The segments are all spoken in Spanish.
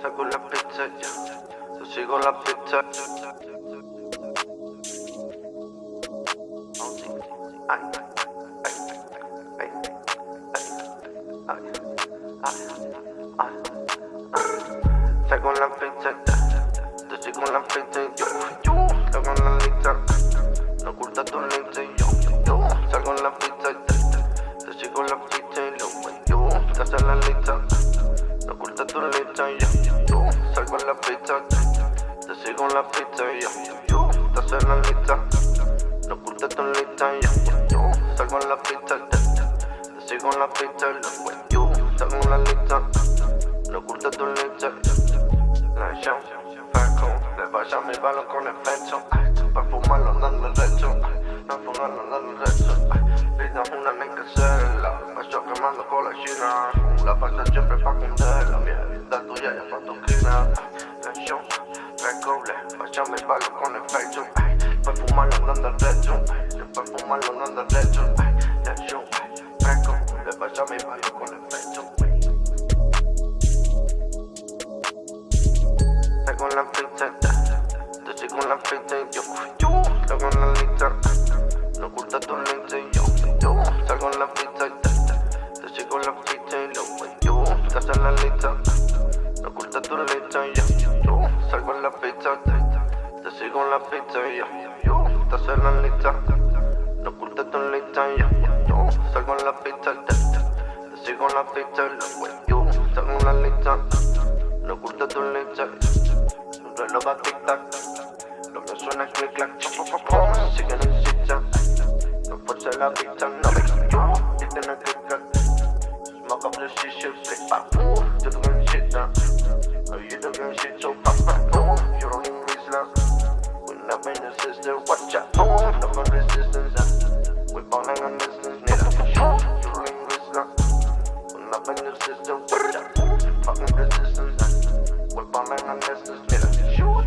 Saco la pizza yo sigo la pizza. Saco la pizza, sigo la pizza, yo, la. Mi balón con efecto, para fumarlo andando derecho, para fumarlo andando derecho. Vida una nega cela, paso quemando con la china, la pasa siempre pa' cundir, la mierda tuya ya pa' tu esquina. Show, recoble, vaya mi balón con efecto, para fumarlo andando derecho, para fumarlo andando derecho. Show, recoble, vaya mi balón con efecto. Saco la pizza, yo la pizza, yo, yo, saco la lista, no oculta tu lista, yo, yo, salgo en la pizza, yo sigo la pizza, yo, yo, estás en la lista, no oculta tu lista, yo, yo, salgo en la pizza, yo sigo en la pizza, yo, yo, estás en la lista, no oculta tu lista, yo, yo, salgo en la pizza, yo sigo en la pizza, yo, salgo en la lista, no oculta tu lista, reloj a suena click clack, pop pop pop, sigue en el zigzag. No force la pizza, no me yo, it's in a click clack. Smoke up the shit, shit, flick back, ooh, you don't give shit now. Oh, you don't shit, so pop back, ooh, you don't even reach now. When I'm in the system, watch out, ooh, no more resistance. We ballin' on this, nigga, you don't even reach now. When I'm in the system, watch out, ooh, fucking resistance. We ballin' on this, nigga, shoot.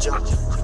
Jump.